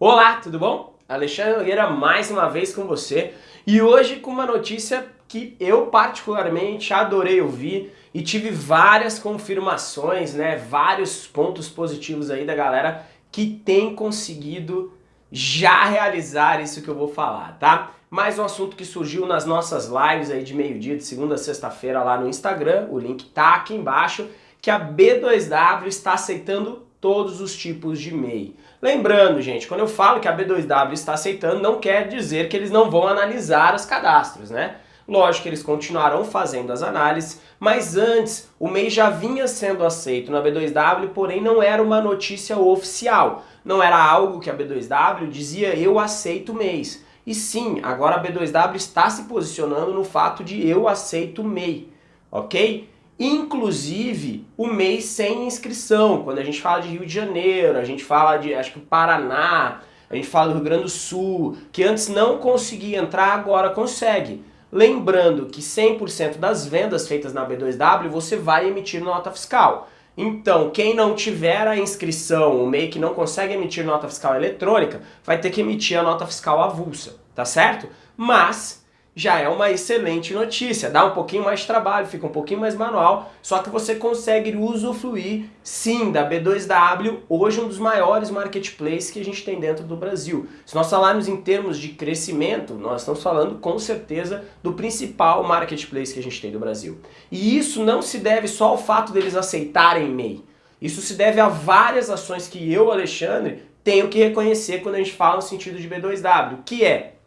Olá, tudo bom? Alexandre Nogueira mais uma vez com você e hoje com uma notícia que eu particularmente adorei ouvir e tive várias confirmações, né, vários pontos positivos aí da galera que tem conseguido já realizar isso que eu vou falar, tá? Mais um assunto que surgiu nas nossas lives aí de meio-dia, de segunda a sexta-feira lá no Instagram, o link tá aqui embaixo, que a B2W está aceitando todos os tipos de MEI. Lembrando, gente, quando eu falo que a B2W está aceitando, não quer dizer que eles não vão analisar os cadastros, né? Lógico que eles continuarão fazendo as análises, mas antes o MEI já vinha sendo aceito na B2W, porém não era uma notícia oficial. Não era algo que a B2W dizia eu aceito MEIs. E sim, agora a B2W está se posicionando no fato de eu aceito MEI, ok? Inclusive o mês sem inscrição, quando a gente fala de Rio de Janeiro, a gente fala de, acho que Paraná, a gente fala do Rio Grande do Sul, que antes não conseguia entrar, agora consegue. Lembrando que 100% das vendas feitas na B2W você vai emitir nota fiscal. Então, quem não tiver a inscrição, o MEI que não consegue emitir nota fiscal eletrônica, vai ter que emitir a nota fiscal avulsa, tá certo? Mas já é uma excelente notícia. Dá um pouquinho mais de trabalho, fica um pouquinho mais manual, só que você consegue usufruir sim da B2W, hoje um dos maiores marketplaces que a gente tem dentro do Brasil. Se nós falarmos em termos de crescimento, nós estamos falando com certeza do principal marketplace que a gente tem do Brasil. E isso não se deve só ao fato deles aceitarem MEI. Isso se deve a várias ações que eu, Alexandre, tenho que reconhecer quando a gente fala no sentido de B2W, que é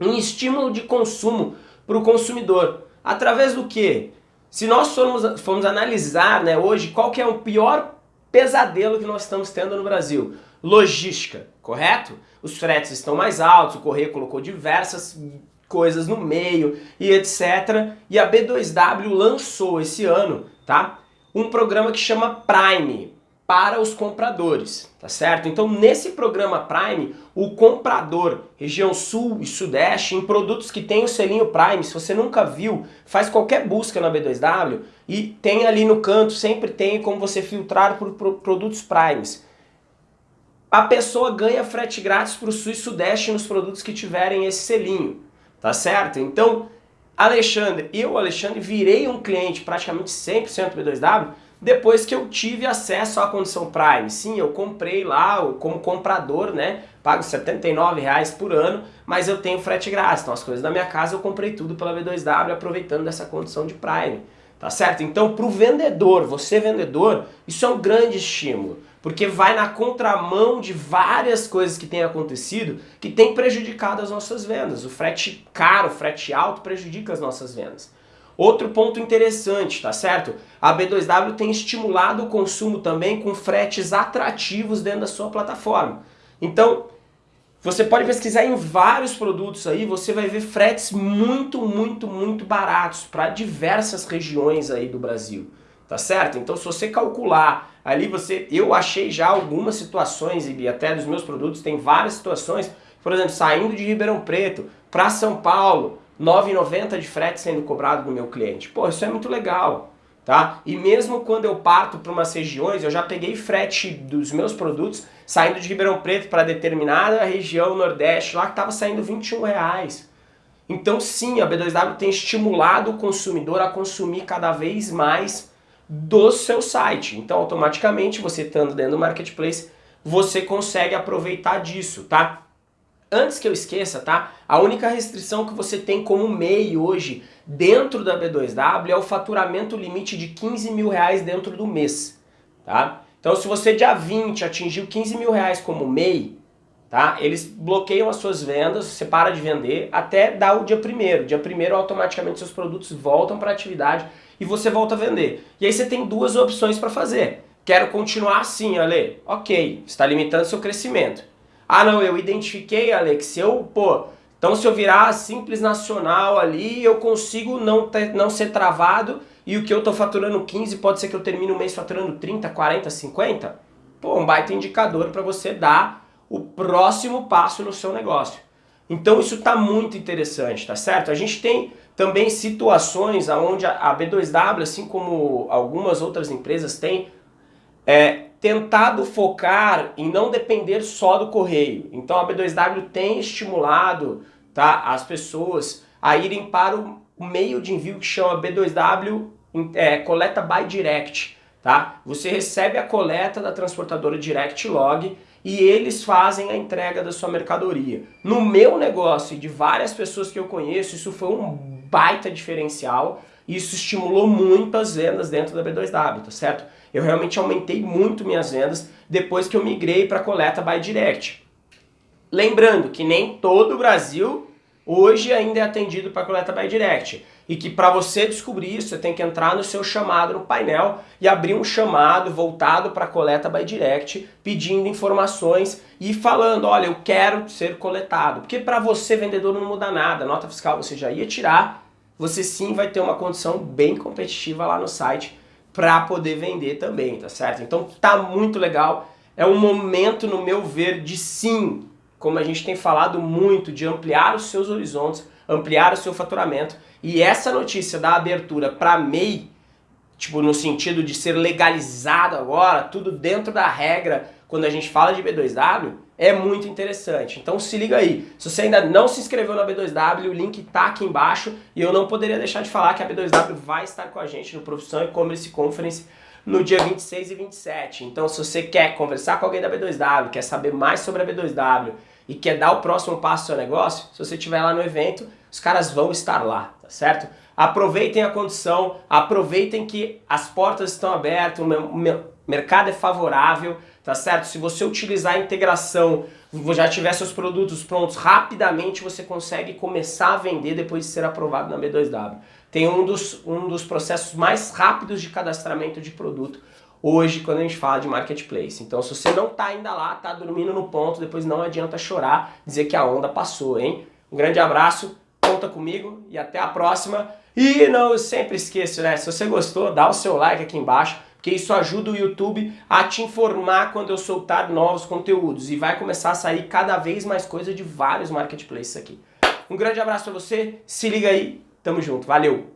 um estímulo de consumo para o consumidor. Através do que? Se nós formos, formos analisar né, hoje qual que é o pior pesadelo que nós estamos tendo no Brasil, logística, correto? Os fretes estão mais altos, o Correio colocou diversas coisas no meio e etc. E a B2W lançou esse ano, tá? Um programa que chama Prime, para os compradores, tá certo? Então nesse programa Prime, o comprador, região sul e sudeste, em produtos que tem o selinho Prime, se você nunca viu, faz qualquer busca na B2W e tem ali no canto, sempre tem como você filtrar por, produtos Primes. A pessoa ganha frete grátis para o sul e sudeste nos produtos que tiverem esse selinho, tá certo? Então, Alexandre, eu, Alexandre, virei um cliente praticamente 100% B2W depois que eu tive acesso à condição Prime. Sim, eu comprei lá como comprador, né? Pago R$ reais por ano, mas eu tenho frete grátis. Então as coisas da minha casa eu comprei tudo pela B2W aproveitando dessa condição de Prime. Tá certo? Então para o vendedor, você vendedor, isso é um grande estímulo. Porque vai na contramão de várias coisas que têm acontecido que tem prejudicado as nossas vendas. O frete caro, o frete alto prejudica as nossas vendas. Outro ponto interessante, tá certo? A B2W tem estimulado o consumo também com fretes atrativos dentro da sua plataforma. Então, você pode pesquisar em vários produtos aí, você vai ver fretes muito, muito, muito baratos para diversas regiões aí do Brasil, tá certo? Então se você calcular ali você, eu achei já algumas situações e até dos meus produtos tem várias situações, por exemplo, saindo de Ribeirão Preto para São Paulo, 9,90 de frete sendo cobrado do meu cliente. Pô, isso é muito legal, tá? E mesmo quando eu parto para umas regiões, eu já peguei frete dos meus produtos saindo de Ribeirão Preto para determinada região nordeste, lá que estava saindo 21 reais. Então sim, a B2W tem estimulado o consumidor a consumir cada vez mais do seu site. Então automaticamente você estando dentro do marketplace, você consegue aproveitar disso, tá? Antes que eu esqueça, tá? A única restrição que você tem como MEI hoje dentro da B2W é o faturamento limite de 15 mil reais dentro do mês, tá? Então se você dia 20 atingiu 15 mil reais como MEI, tá? Eles bloqueiam as suas vendas, você para de vender até dar o dia primeiro. Dia primeiro automaticamente seus produtos voltam para atividade e você volta a vender. E aí você tem duas opções para fazer. Quero continuar assim, Ale? Ok, está limitando seu crescimento. Ah não, eu identifiquei, Alex, eu, pô, então se eu virar simples nacional ali, eu consigo não, ter, não ser travado e o que eu tô faturando 15 pode ser que eu termine o mês faturando 30, 40, 50? Pô, um baita indicador para você dar o próximo passo no seu negócio. Então isso está muito interessante, tá certo? A gente tem também situações onde a B2W, assim como algumas outras empresas têm, é, tentado focar em não depender só do correio. Então a B2W tem estimulado tá, as pessoas a irem para o meio de envio que chama B2W é, Coleta by Direct. Tá? Você recebe a coleta da transportadora Direct Log e eles fazem a entrega da sua mercadoria. No meu negócio e de várias pessoas que eu conheço, isso foi um baita diferencial. Isso estimulou muito as vendas dentro da B2W, tá certo? Eu realmente aumentei muito minhas vendas depois que eu migrei para coleta by direct. Lembrando que nem todo o Brasil hoje ainda é atendido para coleta by direct. E que para você descobrir isso, você tem que entrar no seu chamado no painel e abrir um chamado voltado para coleta by direct, pedindo informações e falando, olha, eu quero ser coletado. Porque para você, vendedor, não muda nada. Nota fiscal você já ia tirar, você sim vai ter uma condição bem competitiva lá no site para poder vender também, tá certo? Então tá muito legal, é um momento no meu ver de sim, como a gente tem falado muito, de ampliar os seus horizontes, ampliar o seu faturamento e essa notícia da abertura para MEI, tipo no sentido de ser legalizado agora, tudo dentro da regra, quando a gente fala de B2W, é muito interessante. Então se liga aí, se você ainda não se inscreveu na B2W, o link tá aqui embaixo e eu não poderia deixar de falar que a B2W vai estar com a gente no Profissão e-Commerce Conference no dia 26 e 27. Então se você quer conversar com alguém da B2W, quer saber mais sobre a B2W e quer dar o próximo passo do seu negócio, se você estiver lá no evento, os caras vão estar lá, tá certo? Aproveitem a condição, aproveitem que as portas estão abertas, o mercado é favorável, tá certo? Se você utilizar a integração, já tiver seus produtos prontos, rapidamente você consegue começar a vender depois de ser aprovado na B2W. Tem um dos, um dos processos mais rápidos de cadastramento de produto hoje quando a gente fala de marketplace. Então se você não está ainda lá, está dormindo no ponto, depois não adianta chorar, dizer que a onda passou, hein? Um grande abraço, conta comigo e até a próxima. E não, sempre esqueço, né? Se você gostou, dá o seu like aqui embaixo porque isso ajuda o YouTube a te informar quando eu soltar novos conteúdos e vai começar a sair cada vez mais coisa de vários marketplaces aqui. Um grande abraço para você, se liga aí, tamo junto, valeu!